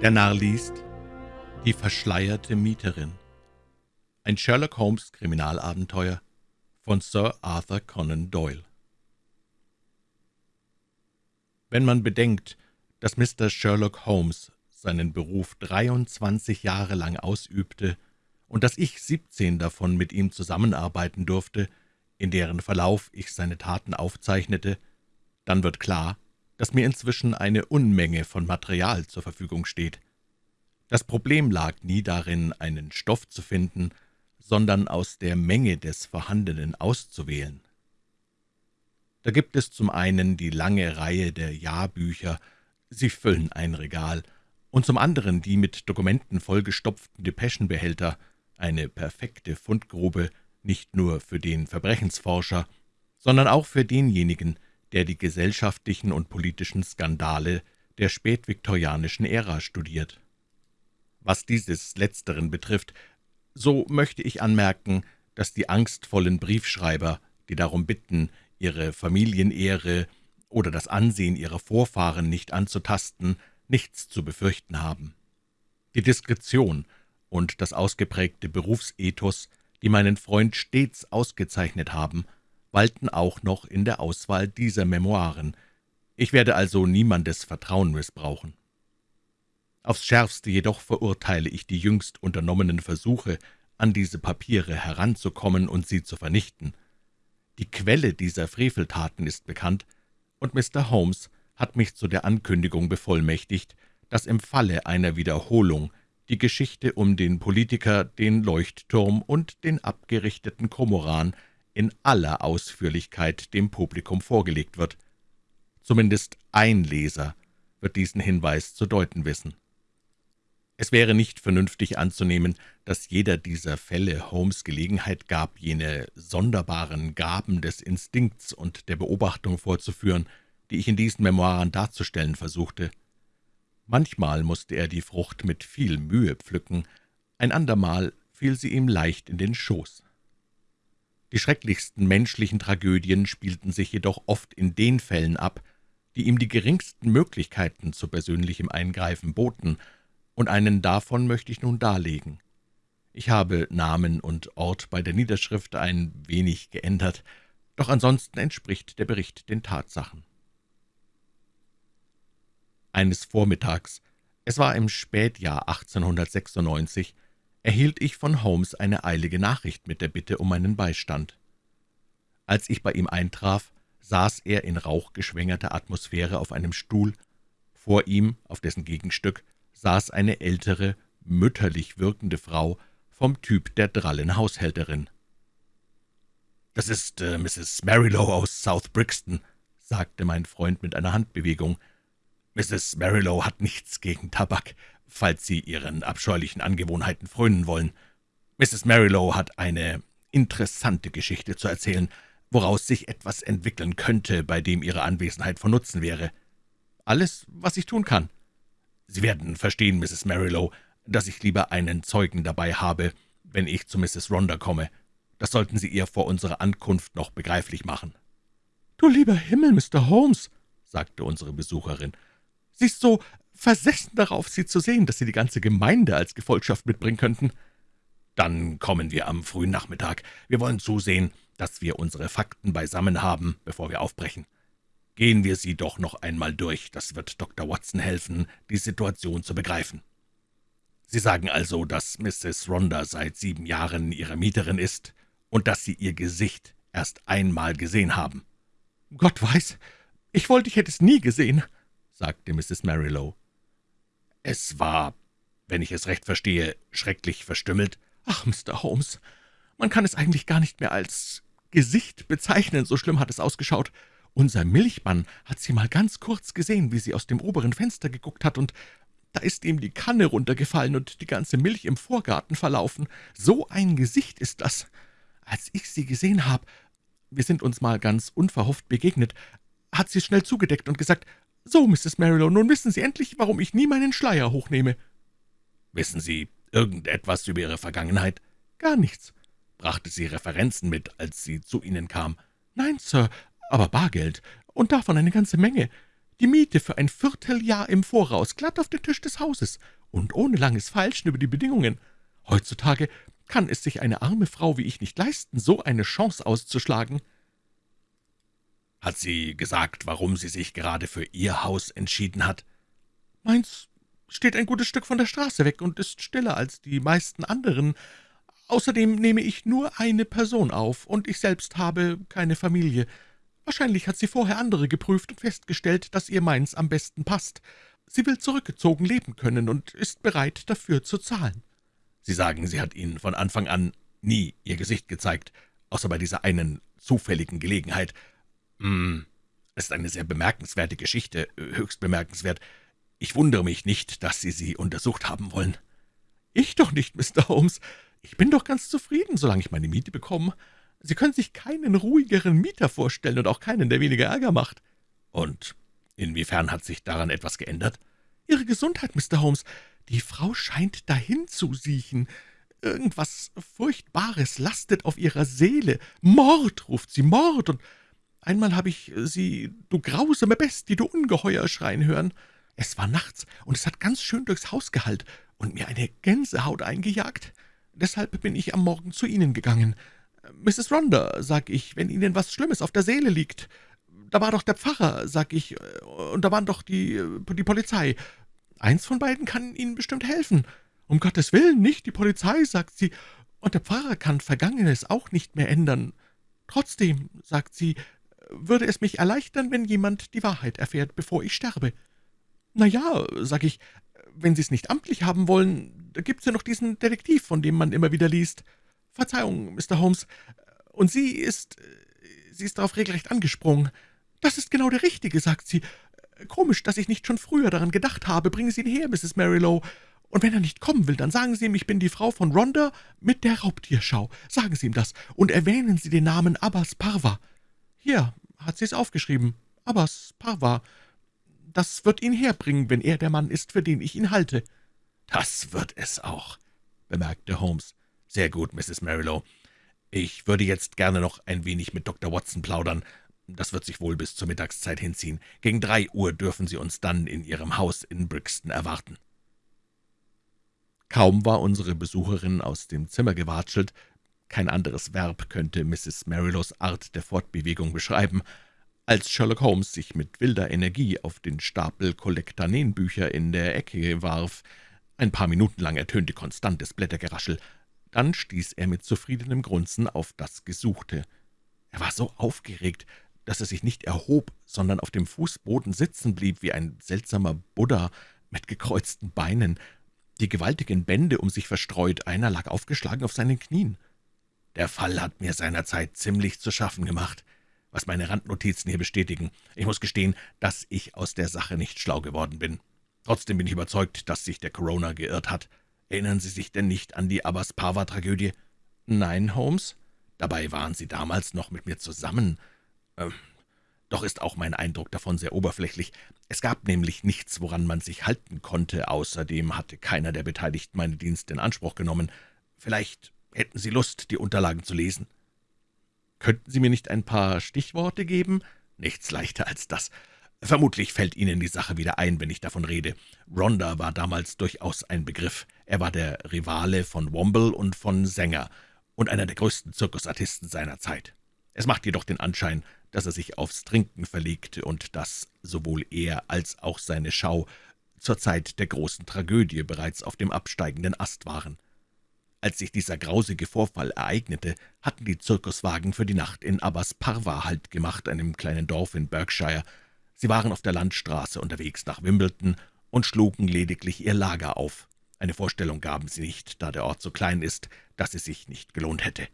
Der Narr liest Die verschleierte Mieterin Ein Sherlock Holmes Kriminalabenteuer von Sir Arthur Conan Doyle Wenn man bedenkt, dass Mr. Sherlock Holmes seinen Beruf 23 Jahre lang ausübte und dass ich 17 davon mit ihm zusammenarbeiten durfte, in deren Verlauf ich seine Taten aufzeichnete, dann wird klar, dass mir inzwischen eine Unmenge von Material zur Verfügung steht. Das Problem lag nie darin, einen Stoff zu finden, sondern aus der Menge des Vorhandenen auszuwählen. Da gibt es zum einen die lange Reihe der Jahrbücher, sie füllen ein Regal, und zum anderen die mit Dokumenten vollgestopften Depeschenbehälter, eine perfekte Fundgrube, nicht nur für den Verbrechensforscher, sondern auch für denjenigen, der die gesellschaftlichen und politischen Skandale der spätviktorianischen Ära studiert. Was dieses Letzteren betrifft, so möchte ich anmerken, dass die angstvollen Briefschreiber, die darum bitten, ihre Familienehre oder das Ansehen ihrer Vorfahren nicht anzutasten, nichts zu befürchten haben. Die Diskretion und das ausgeprägte Berufsethos, die meinen Freund stets ausgezeichnet haben, walten auch noch in der Auswahl dieser Memoiren. Ich werde also niemandes Vertrauen missbrauchen. Aufs Schärfste jedoch verurteile ich die jüngst unternommenen Versuche, an diese Papiere heranzukommen und sie zu vernichten. Die Quelle dieser Freveltaten ist bekannt, und Mr. Holmes hat mich zu der Ankündigung bevollmächtigt, dass im Falle einer Wiederholung die Geschichte um den Politiker, den Leuchtturm und den abgerichteten Komoran in aller Ausführlichkeit dem Publikum vorgelegt wird. Zumindest ein Leser wird diesen Hinweis zu deuten wissen. Es wäre nicht vernünftig anzunehmen, dass jeder dieser Fälle Holmes Gelegenheit gab, jene sonderbaren Gaben des Instinkts und der Beobachtung vorzuführen, die ich in diesen Memoiren darzustellen versuchte. Manchmal musste er die Frucht mit viel Mühe pflücken, ein andermal fiel sie ihm leicht in den Schoß. Die schrecklichsten menschlichen Tragödien spielten sich jedoch oft in den Fällen ab, die ihm die geringsten Möglichkeiten zu persönlichem Eingreifen boten, und einen davon möchte ich nun darlegen. Ich habe Namen und Ort bei der Niederschrift ein wenig geändert, doch ansonsten entspricht der Bericht den Tatsachen. Eines Vormittags, es war im Spätjahr 1896, erhielt ich von Holmes eine eilige Nachricht mit der Bitte um meinen Beistand. Als ich bei ihm eintraf, saß er in rauchgeschwängerter Atmosphäre auf einem Stuhl. Vor ihm, auf dessen Gegenstück, saß eine ältere, mütterlich wirkende Frau vom Typ der drallen Haushälterin. »Das ist äh, Mrs. Marilow aus South Brixton«, sagte mein Freund mit einer Handbewegung. »Mrs. Marilow hat nichts gegen Tabak falls Sie Ihren abscheulichen Angewohnheiten frönen wollen. Mrs. Marilow hat eine interessante Geschichte zu erzählen, woraus sich etwas entwickeln könnte, bei dem Ihre Anwesenheit von Nutzen wäre. Alles, was ich tun kann. Sie werden verstehen, Mrs. Marilow, dass ich lieber einen Zeugen dabei habe, wenn ich zu Mrs. Rhonda komme. Das sollten Sie ihr vor unserer Ankunft noch begreiflich machen.« »Du lieber Himmel, Mr. Holmes«, sagte unsere Besucherin, »sie ist so versessen darauf, Sie zu sehen, dass Sie die ganze Gemeinde als Gefolgschaft mitbringen könnten.« »Dann kommen wir am frühen Nachmittag. Wir wollen zusehen, dass wir unsere Fakten beisammen haben, bevor wir aufbrechen. Gehen wir sie doch noch einmal durch. Das wird Dr. Watson helfen, die Situation zu begreifen. Sie sagen also, dass Mrs. Rhonda seit sieben Jahren Ihre Mieterin ist und dass Sie ihr Gesicht erst einmal gesehen haben.« »Gott weiß, ich wollte, ich hätte es nie gesehen«, sagte Mrs. Marilow. Es war, wenn ich es recht verstehe, schrecklich verstümmelt. »Ach, Mr. Holmes, man kann es eigentlich gar nicht mehr als Gesicht bezeichnen, so schlimm hat es ausgeschaut. Unser Milchmann hat sie mal ganz kurz gesehen, wie sie aus dem oberen Fenster geguckt hat, und da ist ihm die Kanne runtergefallen und die ganze Milch im Vorgarten verlaufen. So ein Gesicht ist das. Als ich sie gesehen habe, wir sind uns mal ganz unverhofft begegnet, hat sie schnell zugedeckt und gesagt, »So, Mrs. Marilow, nun wissen Sie endlich, warum ich nie meinen Schleier hochnehme.« »Wissen Sie irgendetwas über Ihre Vergangenheit?« »Gar nichts.« »Brachte sie Referenzen mit, als sie zu Ihnen kam?« »Nein, Sir, aber Bargeld, und davon eine ganze Menge. Die Miete für ein Vierteljahr im Voraus, glatt auf den Tisch des Hauses und ohne langes Feilschen über die Bedingungen. Heutzutage kann es sich eine arme Frau wie ich nicht leisten, so eine Chance auszuschlagen.« »Hat sie gesagt, warum sie sich gerade für Ihr Haus entschieden hat?« »Meins steht ein gutes Stück von der Straße weg und ist stiller als die meisten anderen. Außerdem nehme ich nur eine Person auf, und ich selbst habe keine Familie. Wahrscheinlich hat sie vorher andere geprüft und festgestellt, dass ihr meins am besten passt. Sie will zurückgezogen leben können und ist bereit, dafür zu zahlen.« »Sie sagen, sie hat Ihnen von Anfang an nie Ihr Gesicht gezeigt, außer bei dieser einen zufälligen Gelegenheit. Hm, ist eine sehr bemerkenswerte Geschichte, höchst bemerkenswert. Ich wundere mich nicht, dass Sie sie untersucht haben wollen.« »Ich doch nicht, Mr. Holmes. Ich bin doch ganz zufrieden, solange ich meine Miete bekomme. Sie können sich keinen ruhigeren Mieter vorstellen und auch keinen, der weniger Ärger macht.« »Und inwiefern hat sich daran etwas geändert?« »Ihre Gesundheit, Mr. Holmes. Die Frau scheint dahin zu siechen. Irgendwas Furchtbares lastet auf ihrer Seele. Mord, ruft sie, Mord, und einmal habe ich sie, du grausame Bestie, du Ungeheuer, schreien hören. Es war nachts, und es hat ganz schön durchs Haus gehallt und mir eine Gänsehaut eingejagt. Deshalb bin ich am Morgen zu Ihnen gegangen. »Mrs. Rhonda«, sag ich, »wenn Ihnen was Schlimmes auf der Seele liegt. Da war doch der Pfarrer«, sag ich, »und da waren doch die, die Polizei. Eins von beiden kann Ihnen bestimmt helfen. Um Gottes Willen, nicht die Polizei«, sagt sie, »und der Pfarrer kann Vergangenes auch nicht mehr ändern. Trotzdem«, sagt sie, »würde es mich erleichtern, wenn jemand die Wahrheit erfährt, bevor ich sterbe.« »Na ja«, sag ich, »wenn Sie es nicht amtlich haben wollen, da gibt's ja noch diesen Detektiv, von dem man immer wieder liest. Verzeihung, Mr. Holmes, und sie ist, sie ist darauf regelrecht angesprungen. »Das ist genau der Richtige«, sagt sie. »Komisch, dass ich nicht schon früher daran gedacht habe. Bringen Sie ihn her, Mrs. Marilow. Und wenn er nicht kommen will, dann sagen Sie ihm, ich bin die Frau von Rhonda mit der Raubtierschau. Sagen Sie ihm das und erwähnen Sie den Namen Abbas Parva. Hier hat sie es aufgeschrieben. Abbas Parva. Das wird ihn herbringen, wenn er der Mann ist, für den ich ihn halte.« »Das wird es auch«, bemerkte Holmes. »Sehr gut, Mrs. Marilow. Ich würde jetzt gerne noch ein wenig mit Dr. Watson plaudern. Das wird sich wohl bis zur Mittagszeit hinziehen. Gegen drei Uhr dürfen Sie uns dann in Ihrem Haus in Brixton erwarten.« Kaum war unsere Besucherin aus dem Zimmer gewatschelt, kein anderes Verb könnte Mrs. Marilows Art der Fortbewegung beschreiben, als Sherlock Holmes sich mit wilder Energie auf den Stapel Kollektanenbücher in der Ecke warf. Ein paar Minuten lang ertönte konstantes Blättergeraschel, dann stieß er mit zufriedenem Grunzen auf das Gesuchte. Er war so aufgeregt, dass er sich nicht erhob, sondern auf dem Fußboden sitzen blieb wie ein seltsamer Buddha mit gekreuzten Beinen, die gewaltigen Bände um sich verstreut, einer lag aufgeschlagen auf seinen Knien. Der Fall hat mir seinerzeit ziemlich zu schaffen gemacht, was meine Randnotizen hier bestätigen. Ich muss gestehen, dass ich aus der Sache nicht schlau geworden bin. Trotzdem bin ich überzeugt, dass sich der Corona geirrt hat. Erinnern Sie sich denn nicht an die Abbas-Parva-Tragödie?« »Nein, Holmes. Dabei waren Sie damals noch mit mir zusammen. Ähm, doch ist auch mein Eindruck davon sehr oberflächlich. Es gab nämlich nichts, woran man sich halten konnte. Außerdem hatte keiner der Beteiligten meine Dienste in Anspruch genommen. Vielleicht hätten Sie Lust, die Unterlagen zu lesen?« »Könnten Sie mir nicht ein paar Stichworte geben?« »Nichts leichter als das. Vermutlich fällt Ihnen die Sache wieder ein, wenn ich davon rede. Rhonda war damals durchaus ein Begriff. Er war der Rivale von Womble und von Sänger und einer der größten Zirkusartisten seiner Zeit. Es macht jedoch den Anschein, dass er sich aufs Trinken verlegte und dass sowohl er als auch seine Schau zur Zeit der großen Tragödie bereits auf dem absteigenden Ast waren. Als sich dieser grausige Vorfall ereignete, hatten die Zirkuswagen für die Nacht in Abbas Parva Halt gemacht, einem kleinen Dorf in Berkshire, Sie waren auf der Landstraße unterwegs nach Wimbledon und schlugen lediglich ihr Lager auf. Eine Vorstellung gaben sie nicht, da der Ort so klein ist, dass es sich nicht gelohnt hätte.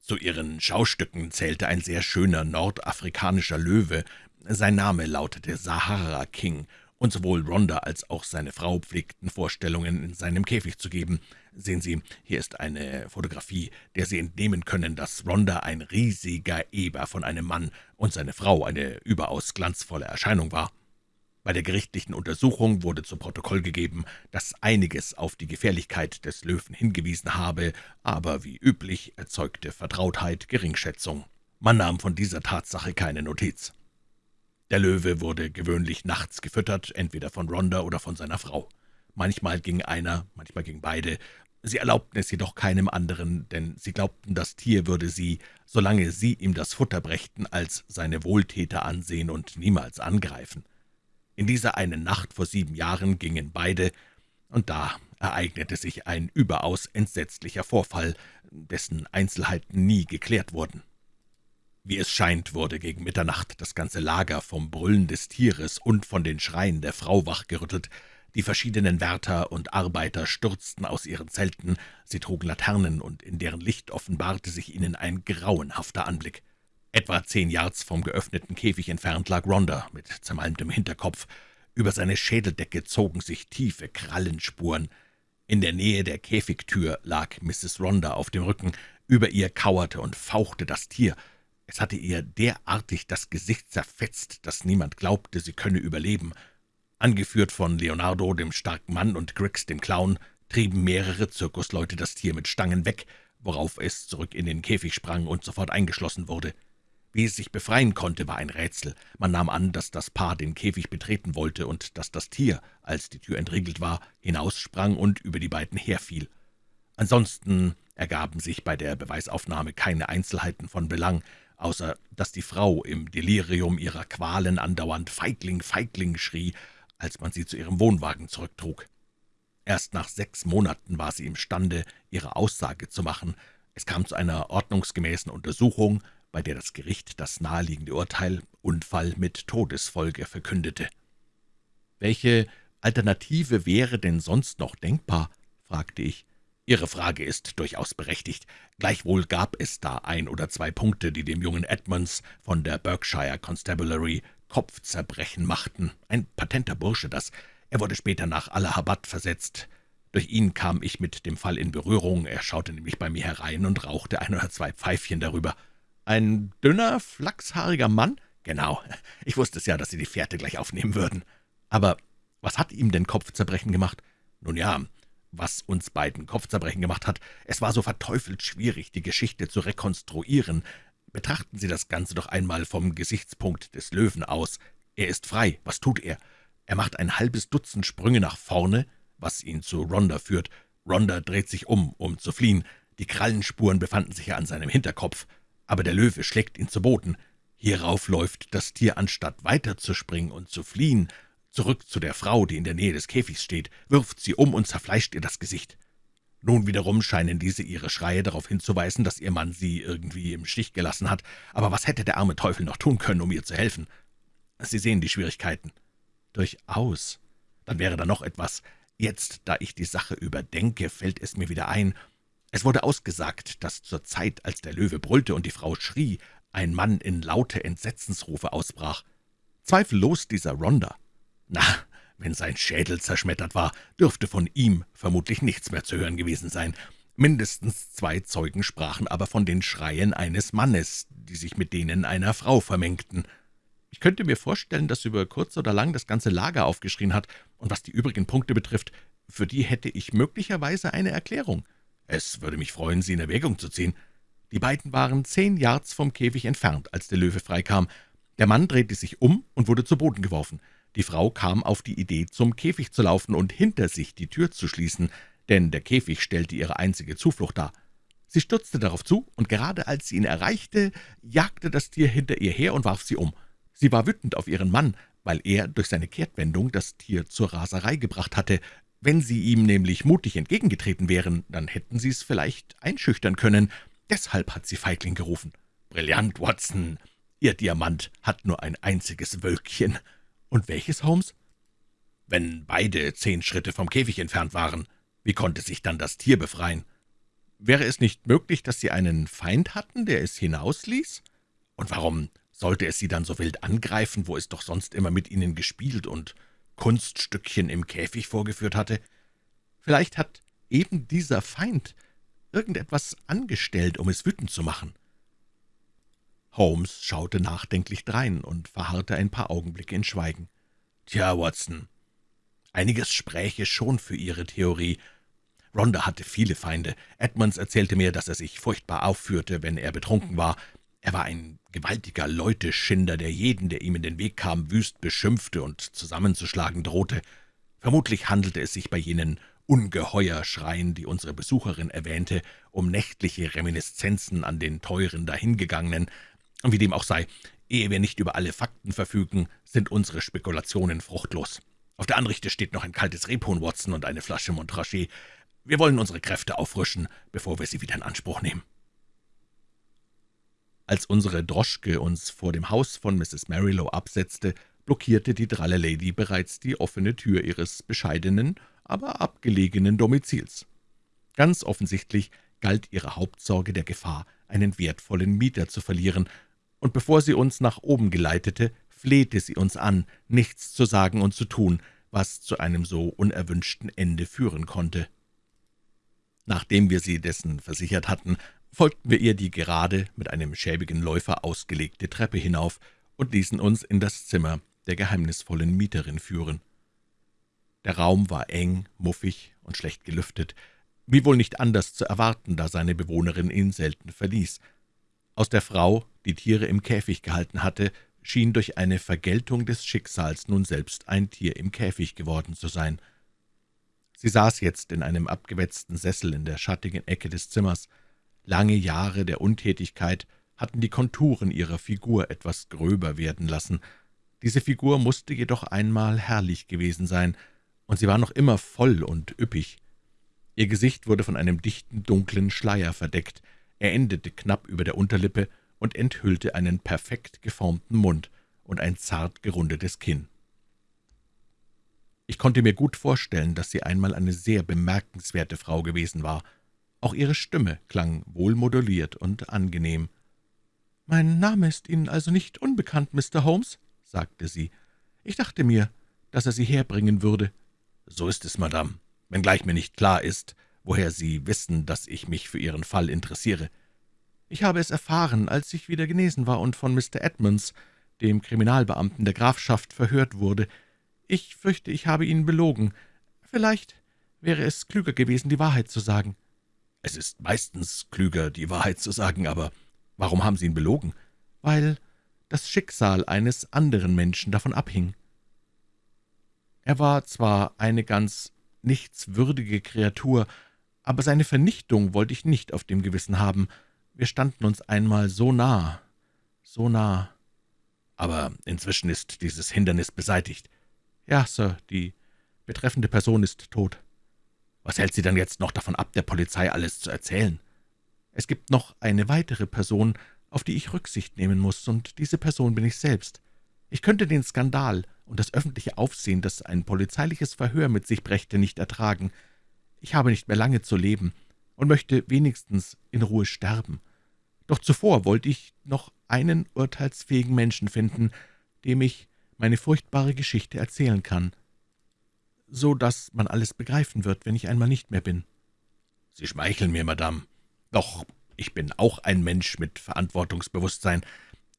Zu ihren Schaustücken zählte ein sehr schöner nordafrikanischer Löwe. Sein Name lautete Sahara King, und sowohl Rhonda als auch seine Frau pflegten Vorstellungen in seinem Käfig zu geben. Sehen Sie, hier ist eine Fotografie, der Sie entnehmen können, dass Rhonda ein riesiger Eber von einem Mann und seine Frau eine überaus glanzvolle Erscheinung war. Bei der gerichtlichen Untersuchung wurde zu Protokoll gegeben, dass einiges auf die Gefährlichkeit des Löwen hingewiesen habe, aber wie üblich erzeugte Vertrautheit Geringschätzung. Man nahm von dieser Tatsache keine Notiz. Der Löwe wurde gewöhnlich nachts gefüttert, entweder von Rhonda oder von seiner Frau. Manchmal ging einer, manchmal ging beide. Sie erlaubten es jedoch keinem anderen, denn sie glaubten, das Tier würde sie, solange sie ihm das Futter brächten, als seine Wohltäter ansehen und niemals angreifen. In dieser einen Nacht vor sieben Jahren gingen beide, und da ereignete sich ein überaus entsetzlicher Vorfall, dessen Einzelheiten nie geklärt wurden. Wie es scheint, wurde gegen Mitternacht das ganze Lager vom Brüllen des Tieres und von den Schreien der Frau wachgerüttelt. Die verschiedenen Wärter und Arbeiter stürzten aus ihren Zelten, sie trugen Laternen, und in deren Licht offenbarte sich ihnen ein grauenhafter Anblick. Etwa zehn Yards vom geöffneten Käfig entfernt lag Rhonda mit zermalmtem Hinterkopf. Über seine Schädeldecke zogen sich tiefe Krallenspuren. In der Nähe der Käfigtür lag Mrs. Rhonda auf dem Rücken. Über ihr kauerte und fauchte das Tier. Es hatte ihr derartig das Gesicht zerfetzt, dass niemand glaubte, sie könne überleben. Angeführt von Leonardo, dem starken Mann, und Griggs, dem Clown, trieben mehrere Zirkusleute das Tier mit Stangen weg, worauf es zurück in den Käfig sprang und sofort eingeschlossen wurde. Wie es sich befreien konnte, war ein Rätsel. Man nahm an, dass das Paar den Käfig betreten wollte und dass das Tier, als die Tür entriegelt war, hinaussprang und über die beiden herfiel. Ansonsten ergaben sich bei der Beweisaufnahme keine Einzelheiten von Belang, außer dass die Frau im Delirium ihrer Qualen andauernd »Feigling, Feigling« schrie, als man sie zu ihrem Wohnwagen zurücktrug. Erst nach sechs Monaten war sie imstande, ihre Aussage zu machen. Es kam zu einer ordnungsgemäßen Untersuchung, bei der das Gericht das naheliegende Urteil Unfall mit Todesfolge verkündete. »Welche Alternative wäre denn sonst noch denkbar?« fragte ich. »Ihre Frage ist durchaus berechtigt. Gleichwohl gab es da ein oder zwei Punkte, die dem jungen Edmonds von der Berkshire Constabulary Kopfzerbrechen machten. Ein patenter Bursche, das. Er wurde später nach Allahabad versetzt. Durch ihn kam ich mit dem Fall in Berührung. Er schaute nämlich bei mir herein und rauchte ein oder zwei Pfeifchen darüber. Ein dünner, flachshaariger Mann? Genau. Ich wusste es ja, dass Sie die Fährte gleich aufnehmen würden. Aber was hat ihm denn Kopfzerbrechen gemacht? Nun ja, was uns beiden Kopfzerbrechen gemacht hat. Es war so verteufelt schwierig, die Geschichte zu rekonstruieren. Betrachten Sie das Ganze doch einmal vom Gesichtspunkt des Löwen aus. Er ist frei. Was tut er? Er macht ein halbes Dutzend Sprünge nach vorne, was ihn zu Rhonda führt. Rhonda dreht sich um, um zu fliehen. Die Krallenspuren befanden sich ja an seinem Hinterkopf. Aber der Löwe schlägt ihn zu Boden. Hierauf läuft das Tier, anstatt weiterzuspringen und zu fliehen, zurück zu der Frau, die in der Nähe des Käfigs steht, wirft sie um und zerfleischt ihr das Gesicht. Nun wiederum scheinen diese ihre Schreie darauf hinzuweisen, dass ihr Mann sie irgendwie im Stich gelassen hat. Aber was hätte der arme Teufel noch tun können, um ihr zu helfen? Sie sehen die Schwierigkeiten. Durchaus. Dann wäre da noch etwas. Jetzt, da ich die Sache überdenke, fällt es mir wieder ein. Es wurde ausgesagt, dass zur Zeit, als der Löwe brüllte und die Frau schrie, ein Mann in laute Entsetzensrufe ausbrach. Zweifellos dieser Rhonda. Na, wenn sein Schädel zerschmettert war, dürfte von ihm vermutlich nichts mehr zu hören gewesen sein. Mindestens zwei Zeugen sprachen aber von den Schreien eines Mannes, die sich mit denen einer Frau vermengten. Ich könnte mir vorstellen, dass über kurz oder lang das ganze Lager aufgeschrien hat, und was die übrigen Punkte betrifft, für die hätte ich möglicherweise eine Erklärung. Es würde mich freuen, sie in Erwägung zu ziehen. Die beiden waren zehn Yards vom Käfig entfernt, als der Löwe freikam. Der Mann drehte sich um und wurde zu Boden geworfen. Die Frau kam auf die Idee, zum Käfig zu laufen und hinter sich die Tür zu schließen, denn der Käfig stellte ihre einzige Zuflucht dar. Sie stürzte darauf zu, und gerade als sie ihn erreichte, jagte das Tier hinter ihr her und warf sie um. Sie war wütend auf ihren Mann, weil er durch seine Kehrtwendung das Tier zur Raserei gebracht hatte. Wenn sie ihm nämlich mutig entgegengetreten wären, dann hätten sie es vielleicht einschüchtern können. Deshalb hat sie Feigling gerufen. »Brillant, Watson! Ihr Diamant hat nur ein einziges Wölkchen.« »Und welches, Holmes?« »Wenn beide zehn Schritte vom Käfig entfernt waren, wie konnte sich dann das Tier befreien?« »Wäre es nicht möglich, dass Sie einen Feind hatten, der es hinausließ? Und warum sollte es Sie dann so wild angreifen, wo es doch sonst immer mit Ihnen gespielt und Kunststückchen im Käfig vorgeführt hatte? Vielleicht hat eben dieser Feind irgendetwas angestellt, um es wütend zu machen.« Holmes schaute nachdenklich drein und verharrte ein paar Augenblicke in Schweigen. »Tja, Watson, einiges spräche schon für Ihre Theorie. Rhonda hatte viele Feinde. Edmonds erzählte mir, dass er sich furchtbar aufführte, wenn er betrunken war. Er war ein gewaltiger Leuteschinder, der jeden, der ihm in den Weg kam, wüst beschimpfte und zusammenzuschlagen drohte. Vermutlich handelte es sich bei jenen Ungeheuerschreien, die unsere Besucherin erwähnte, um nächtliche Reminiszenzen an den teuren Dahingegangenen. Wie dem auch sei, ehe wir nicht über alle Fakten verfügen, sind unsere Spekulationen fruchtlos. Auf der Anrichte steht noch ein kaltes Rebhuhn, Watson, und eine Flasche Montrachet. Wir wollen unsere Kräfte auffrischen, bevor wir sie wieder in Anspruch nehmen. Als unsere Droschke uns vor dem Haus von Mrs. Marilow absetzte, blockierte die dralle Lady bereits die offene Tür ihres bescheidenen, aber abgelegenen Domizils. Ganz offensichtlich galt ihre Hauptsorge der Gefahr, einen wertvollen Mieter zu verlieren, und bevor sie uns nach oben geleitete, flehte sie uns an, nichts zu sagen und zu tun, was zu einem so unerwünschten Ende führen konnte. Nachdem wir sie dessen versichert hatten, folgten wir ihr die gerade mit einem schäbigen Läufer ausgelegte Treppe hinauf und ließen uns in das Zimmer der geheimnisvollen Mieterin führen. Der Raum war eng, muffig und schlecht gelüftet, wie wohl nicht anders zu erwarten, da seine Bewohnerin ihn selten verließ. Aus der Frau, die Tiere im Käfig gehalten hatte, schien durch eine Vergeltung des Schicksals nun selbst ein Tier im Käfig geworden zu sein. Sie saß jetzt in einem abgewetzten Sessel in der schattigen Ecke des Zimmers. Lange Jahre der Untätigkeit hatten die Konturen ihrer Figur etwas gröber werden lassen. Diese Figur musste jedoch einmal herrlich gewesen sein, und sie war noch immer voll und üppig. Ihr Gesicht wurde von einem dichten, dunklen Schleier verdeckt, er endete knapp über der Unterlippe und enthüllte einen perfekt geformten Mund und ein zart gerundetes Kinn. Ich konnte mir gut vorstellen, dass sie einmal eine sehr bemerkenswerte Frau gewesen war. Auch ihre Stimme klang wohlmoduliert und angenehm. »Mein Name ist Ihnen also nicht unbekannt, Mr. Holmes?« sagte sie. »Ich dachte mir, dass er Sie herbringen würde.« »So ist es, Madame, wenngleich mir nicht klar ist, woher Sie wissen, dass ich mich für Ihren Fall interessiere.« »Ich habe es erfahren, als ich wieder genesen war und von Mr. Edmunds, dem Kriminalbeamten der Grafschaft, verhört wurde. Ich fürchte, ich habe Ihnen belogen. Vielleicht wäre es klüger gewesen, die Wahrheit zu sagen.« »Es ist meistens klüger, die Wahrheit zu sagen, aber warum haben Sie ihn belogen?« »Weil das Schicksal eines anderen Menschen davon abhing.« Er war zwar eine ganz nichtswürdige Kreatur, aber seine Vernichtung wollte ich nicht auf dem Gewissen haben. Wir standen uns einmal so nah, so nah. Aber inzwischen ist dieses Hindernis beseitigt. »Ja, Sir, die betreffende Person ist tot.« »Was hält Sie denn jetzt noch davon ab, der Polizei alles zu erzählen?« »Es gibt noch eine weitere Person, auf die ich Rücksicht nehmen muss, und diese Person bin ich selbst. Ich könnte den Skandal und das öffentliche Aufsehen, das ein polizeiliches Verhör mit sich brächte, nicht ertragen. Ich habe nicht mehr lange zu leben und möchte wenigstens in Ruhe sterben. Doch zuvor wollte ich noch einen urteilsfähigen Menschen finden, dem ich meine furchtbare Geschichte erzählen kann, so dass man alles begreifen wird, wenn ich einmal nicht mehr bin.« »Sie schmeicheln mir, Madame. Doch ich bin auch ein Mensch mit Verantwortungsbewusstsein.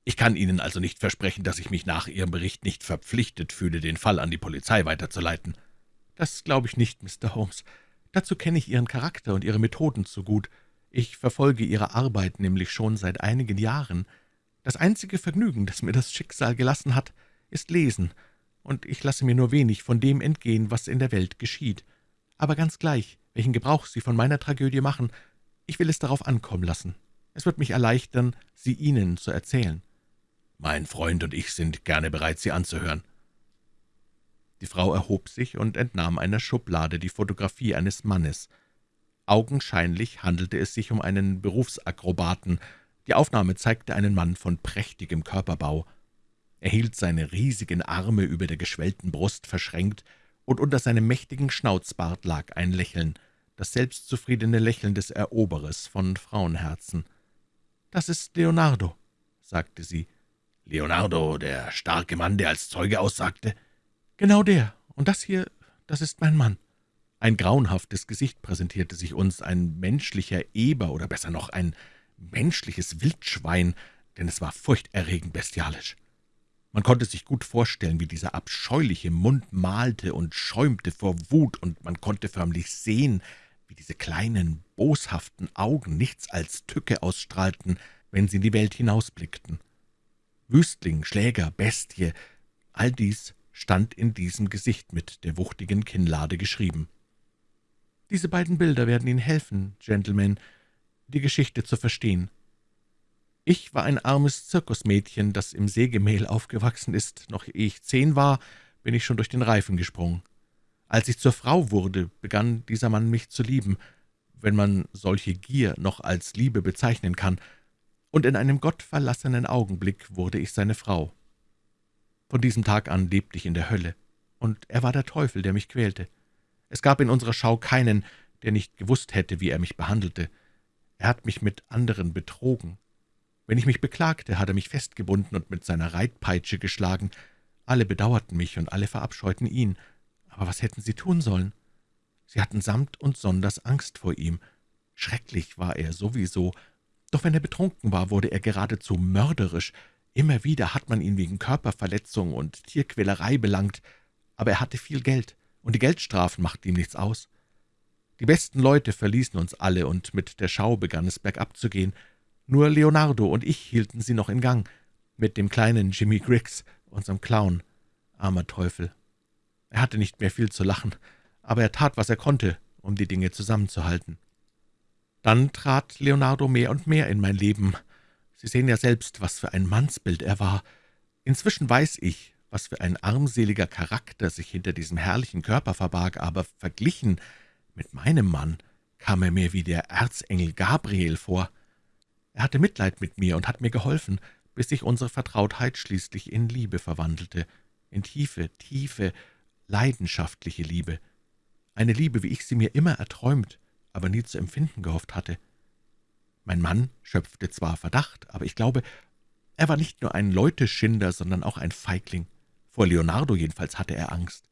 Ich kann Ihnen also nicht versprechen, dass ich mich nach Ihrem Bericht nicht verpflichtet fühle, den Fall an die Polizei weiterzuleiten.« »Das glaube ich nicht, Mr. Holmes. Dazu kenne ich Ihren Charakter und Ihre Methoden zu gut. Ich verfolge Ihre Arbeit nämlich schon seit einigen Jahren. Das einzige Vergnügen, das mir das Schicksal gelassen hat, ist Lesen, und ich lasse mir nur wenig von dem entgehen, was in der Welt geschieht. Aber ganz gleich, welchen Gebrauch Sie von meiner Tragödie machen, ich will es darauf ankommen lassen. Es wird mich erleichtern, sie Ihnen zu erzählen.« »Mein Freund und ich sind gerne bereit, Sie anzuhören.« Die Frau erhob sich und entnahm einer Schublade die Fotografie eines Mannes. Augenscheinlich handelte es sich um einen Berufsakrobaten. Die Aufnahme zeigte einen Mann von prächtigem Körperbau. Er hielt seine riesigen Arme über der geschwellten Brust verschränkt, und unter seinem mächtigen Schnauzbart lag ein Lächeln, das selbstzufriedene Lächeln des Eroberers von Frauenherzen. »Das ist Leonardo«, sagte sie. »Leonardo, der starke Mann, der als Zeuge aussagte?« »Genau der. Und das hier, das ist mein Mann.« Ein grauenhaftes Gesicht präsentierte sich uns, ein menschlicher Eber oder besser noch ein menschliches Wildschwein, denn es war furchterregend bestialisch. Man konnte sich gut vorstellen, wie dieser abscheuliche Mund malte und schäumte vor Wut, und man konnte förmlich sehen, wie diese kleinen, boshaften Augen nichts als Tücke ausstrahlten, wenn sie in die Welt hinausblickten. Wüstling, Schläger, Bestie, all dies stand in diesem Gesicht mit der wuchtigen Kinnlade geschrieben. Diese beiden Bilder werden Ihnen helfen, Gentlemen, die Geschichte zu verstehen. Ich war ein armes Zirkusmädchen, das im Sägemehl aufgewachsen ist. Noch ehe ich zehn war, bin ich schon durch den Reifen gesprungen. Als ich zur Frau wurde, begann dieser Mann mich zu lieben, wenn man solche Gier noch als Liebe bezeichnen kann, und in einem gottverlassenen Augenblick wurde ich seine Frau. Von diesem Tag an lebte ich in der Hölle, und er war der Teufel, der mich quälte. Es gab in unserer Schau keinen, der nicht gewusst hätte, wie er mich behandelte. Er hat mich mit anderen betrogen. Wenn ich mich beklagte, hat er mich festgebunden und mit seiner Reitpeitsche geschlagen. Alle bedauerten mich und alle verabscheuten ihn. Aber was hätten sie tun sollen? Sie hatten samt und sonders Angst vor ihm. Schrecklich war er sowieso, doch wenn er betrunken war, wurde er geradezu mörderisch. Immer wieder hat man ihn wegen Körperverletzung und Tierquälerei belangt, aber er hatte viel Geld, und die Geldstrafen machten ihm nichts aus. Die besten Leute verließen uns alle, und mit der Schau begann es bergab zu gehen. Nur Leonardo und ich hielten sie noch in Gang, mit dem kleinen Jimmy Griggs, unserem Clown. Armer Teufel. Er hatte nicht mehr viel zu lachen, aber er tat, was er konnte, um die Dinge zusammenzuhalten. Dann trat Leonardo mehr und mehr in mein Leben. Sie sehen ja selbst, was für ein Mannsbild er war. Inzwischen weiß ich, was für ein armseliger Charakter sich hinter diesem herrlichen Körper verbarg, aber verglichen mit meinem Mann kam er mir wie der Erzengel Gabriel vor. Er hatte Mitleid mit mir und hat mir geholfen, bis sich unsere Vertrautheit schließlich in Liebe verwandelte, in tiefe, tiefe, leidenschaftliche Liebe eine Liebe, wie ich sie mir immer erträumt, aber nie zu empfinden gehofft hatte. Mein Mann schöpfte zwar Verdacht, aber ich glaube, er war nicht nur ein Leuteschinder, sondern auch ein Feigling. Vor Leonardo jedenfalls hatte er Angst.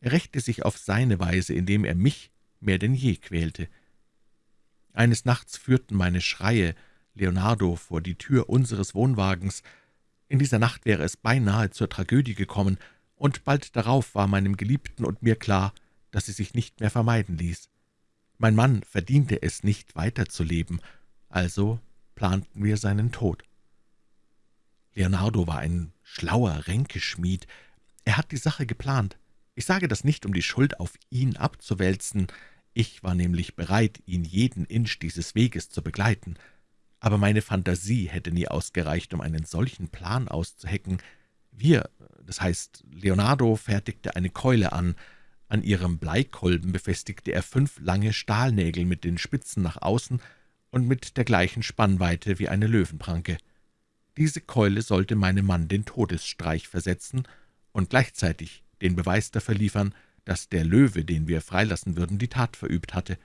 Er rächte sich auf seine Weise, indem er mich mehr denn je quälte. Eines Nachts führten meine Schreie Leonardo vor die Tür unseres Wohnwagens. In dieser Nacht wäre es beinahe zur Tragödie gekommen, und bald darauf war meinem Geliebten und mir klar, dass sie sich nicht mehr vermeiden ließ. Mein Mann verdiente es nicht, weiterzuleben, also planten wir seinen Tod. Leonardo war ein schlauer Ränkeschmied. Er hat die Sache geplant. Ich sage das nicht, um die Schuld auf ihn abzuwälzen. Ich war nämlich bereit, ihn jeden Inch dieses Weges zu begleiten. Aber meine Fantasie hätte nie ausgereicht, um einen solchen Plan auszuhecken. Wir, das heißt, Leonardo fertigte eine Keule an, an ihrem Bleikolben befestigte er fünf lange Stahlnägel mit den Spitzen nach außen und mit der gleichen Spannweite wie eine Löwenpranke. Diese Keule sollte meinem Mann den Todesstreich versetzen und gleichzeitig den Beweis dafür liefern, dass der Löwe, den wir freilassen würden, die Tat verübt hatte.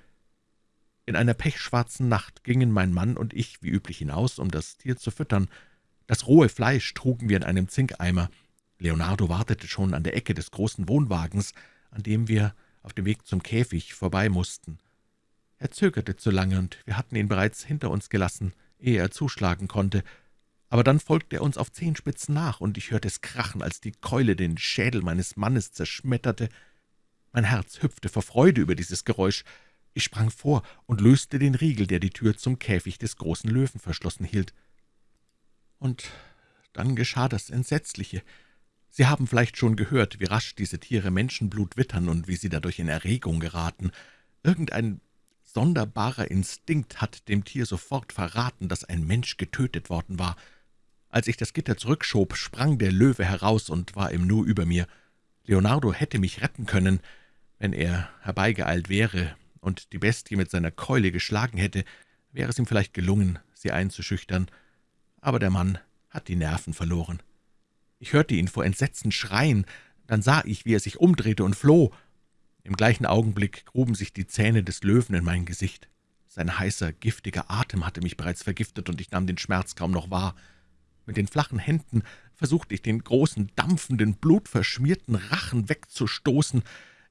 In einer pechschwarzen Nacht gingen mein Mann und ich wie üblich hinaus, um das Tier zu füttern. Das rohe Fleisch trugen wir in einem Zinkeimer. Leonardo wartete schon an der Ecke des großen Wohnwagens, an dem wir auf dem Weg zum Käfig vorbei mussten. Er zögerte zu lange, und wir hatten ihn bereits hinter uns gelassen, ehe er zuschlagen konnte. Aber dann folgte er uns auf Zehenspitzen nach, und ich hörte es krachen, als die Keule den Schädel meines Mannes zerschmetterte. Mein Herz hüpfte vor Freude über dieses Geräusch. Ich sprang vor und löste den Riegel, der die Tür zum Käfig des großen Löwen verschlossen hielt. Und dann geschah das Entsetzliche. Sie haben vielleicht schon gehört, wie rasch diese Tiere Menschenblut wittern und wie sie dadurch in Erregung geraten. Irgendein sonderbarer Instinkt hat dem Tier sofort verraten, dass ein Mensch getötet worden war. Als ich das Gitter zurückschob, sprang der Löwe heraus und war im Nu über mir. Leonardo hätte mich retten können, wenn er herbeigeeilt wäre und die Bestie mit seiner Keule geschlagen hätte, wäre es ihm vielleicht gelungen, sie einzuschüchtern. Aber der Mann hat die Nerven verloren. Ich hörte ihn vor Entsetzen schreien, dann sah ich, wie er sich umdrehte und floh. Im gleichen Augenblick gruben sich die Zähne des Löwen in mein Gesicht. Sein heißer, giftiger Atem hatte mich bereits vergiftet, und ich nahm den Schmerz kaum noch wahr. Mit den flachen Händen versuchte ich, den großen, dampfenden, blutverschmierten Rachen wegzustoßen.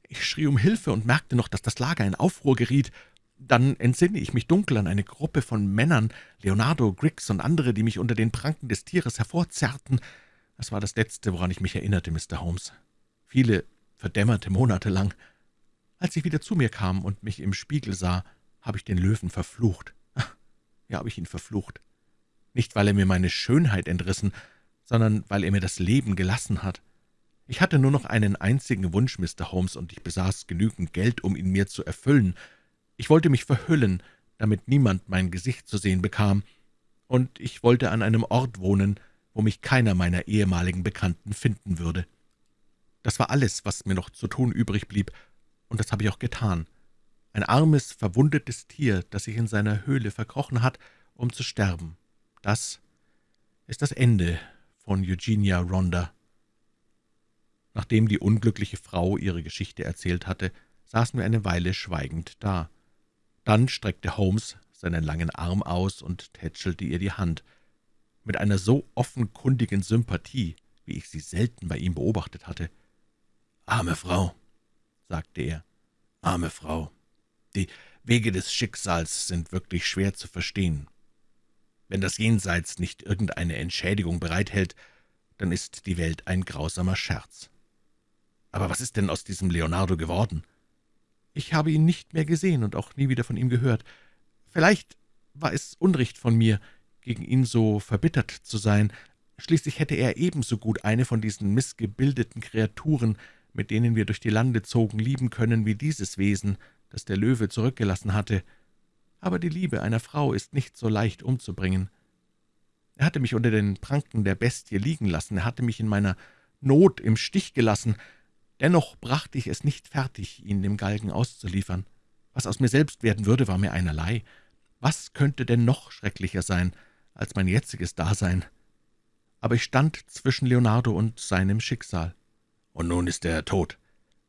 Ich schrie um Hilfe und merkte noch, dass das Lager in Aufruhr geriet. Dann entsinne ich mich dunkel an eine Gruppe von Männern, Leonardo, Griggs und andere, die mich unter den Pranken des Tieres hervorzerrten. Das war das Letzte, woran ich mich erinnerte, Mr. Holmes. Viele verdämmerte Monate lang. Als ich wieder zu mir kam und mich im Spiegel sah, habe ich den Löwen verflucht. Ja, habe ich ihn verflucht. nicht weil er mir meine Schönheit entrissen, sondern weil er mir das Leben gelassen hat. Ich hatte nur noch einen einzigen Wunsch, Mr. Holmes, und ich besaß genügend Geld, um ihn mir zu erfüllen. Ich wollte mich verhüllen, damit niemand mein Gesicht zu sehen bekam, und ich wollte an einem Ort wohnen, wo mich keiner meiner ehemaligen Bekannten finden würde. Das war alles, was mir noch zu tun übrig blieb, und das habe ich auch getan. Ein armes, verwundetes Tier, das sich in seiner Höhle verkrochen hat, um zu sterben. Das ist das Ende von Eugenia Ronda. Nachdem die unglückliche Frau ihre Geschichte erzählt hatte, saßen wir eine Weile schweigend da. Dann streckte Holmes seinen langen Arm aus und tätschelte ihr die Hand. Mit einer so offenkundigen Sympathie, wie ich sie selten bei ihm beobachtet hatte. »Arme Frau«, sagte er, »arme Frau, die Wege des Schicksals sind wirklich schwer zu verstehen. Wenn das Jenseits nicht irgendeine Entschädigung bereithält, dann ist die Welt ein grausamer Scherz. Aber was ist denn aus diesem Leonardo geworden?« »Ich habe ihn nicht mehr gesehen und auch nie wieder von ihm gehört. Vielleicht war es Unrecht von mir, gegen ihn so verbittert zu sein. Schließlich hätte er ebenso gut eine von diesen missgebildeten Kreaturen, mit denen wir durch die Lande zogen, lieben können wie dieses Wesen, das der Löwe zurückgelassen hatte. Aber die Liebe einer Frau ist nicht so leicht umzubringen. Er hatte mich unter den Pranken der Bestie liegen lassen, er hatte mich in meiner Not im Stich gelassen, dennoch brachte ich es nicht fertig, ihn dem Galgen auszuliefern. Was aus mir selbst werden würde, war mir einerlei. Was könnte denn noch schrecklicher sein als mein jetziges Dasein? Aber ich stand zwischen Leonardo und seinem Schicksal. Und nun ist er tot.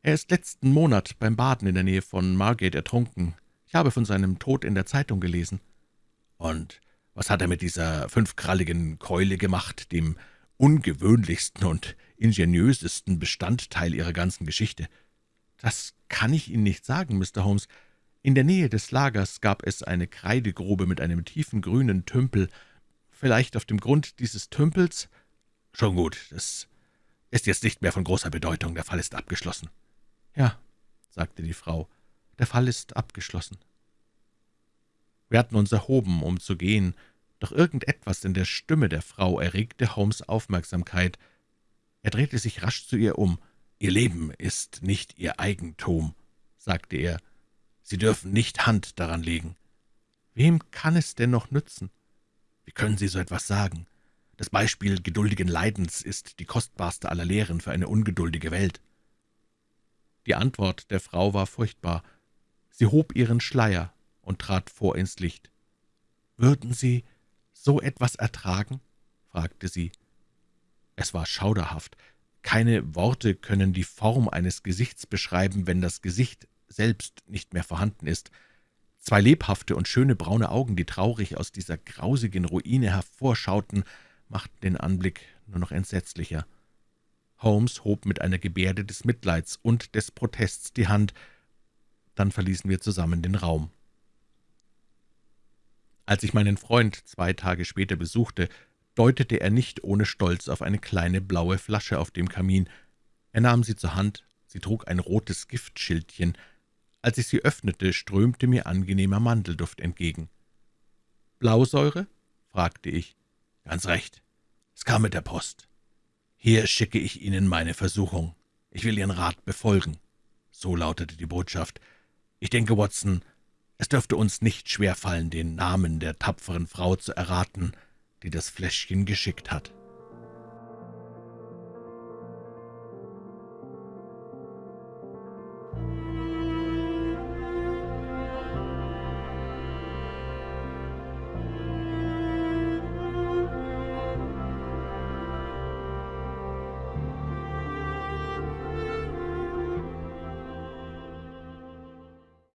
Er ist letzten Monat beim Baden in der Nähe von Margate ertrunken. Ich habe von seinem Tod in der Zeitung gelesen. Und was hat er mit dieser fünfkralligen Keule gemacht, dem ungewöhnlichsten und ingeniösesten Bestandteil Ihrer ganzen Geschichte? Das kann ich Ihnen nicht sagen, Mr. Holmes. In der Nähe des Lagers gab es eine Kreidegrube mit einem tiefen grünen Tümpel. Vielleicht auf dem Grund dieses Tümpels? Schon gut, das ist jetzt nicht mehr von großer Bedeutung. Der Fall ist abgeschlossen. Ja, sagte die Frau, der Fall ist abgeschlossen. Wir hatten uns erhoben, um zu gehen, doch irgendetwas in der Stimme der Frau erregte Holmes' Aufmerksamkeit. Er drehte sich rasch zu ihr um. »Ihr Leben ist nicht Ihr Eigentum«, sagte er. Sie dürfen nicht Hand daran legen. Wem kann es denn noch nützen? Wie können Sie so etwas sagen? Das Beispiel geduldigen Leidens ist die kostbarste aller Lehren für eine ungeduldige Welt. Die Antwort der Frau war furchtbar. Sie hob ihren Schleier und trat vor ins Licht. »Würden Sie so etwas ertragen?« fragte sie. Es war schauderhaft. Keine Worte können die Form eines Gesichts beschreiben, wenn das Gesicht selbst nicht mehr vorhanden ist. Zwei lebhafte und schöne braune Augen, die traurig aus dieser grausigen Ruine hervorschauten, machten den Anblick nur noch entsetzlicher. Holmes hob mit einer Gebärde des Mitleids und des Protests die Hand, dann verließen wir zusammen den Raum. Als ich meinen Freund zwei Tage später besuchte, deutete er nicht ohne Stolz auf eine kleine blaue Flasche auf dem Kamin. Er nahm sie zur Hand, sie trug ein rotes Giftschildchen, als ich sie öffnete, strömte mir angenehmer Mandelduft entgegen. »Blausäure?« fragte ich. »Ganz recht. Es kam mit der Post. Hier schicke ich Ihnen meine Versuchung. Ich will Ihren Rat befolgen.« So lautete die Botschaft. »Ich denke, Watson, es dürfte uns nicht schwerfallen, den Namen der tapferen Frau zu erraten, die das Fläschchen geschickt hat.«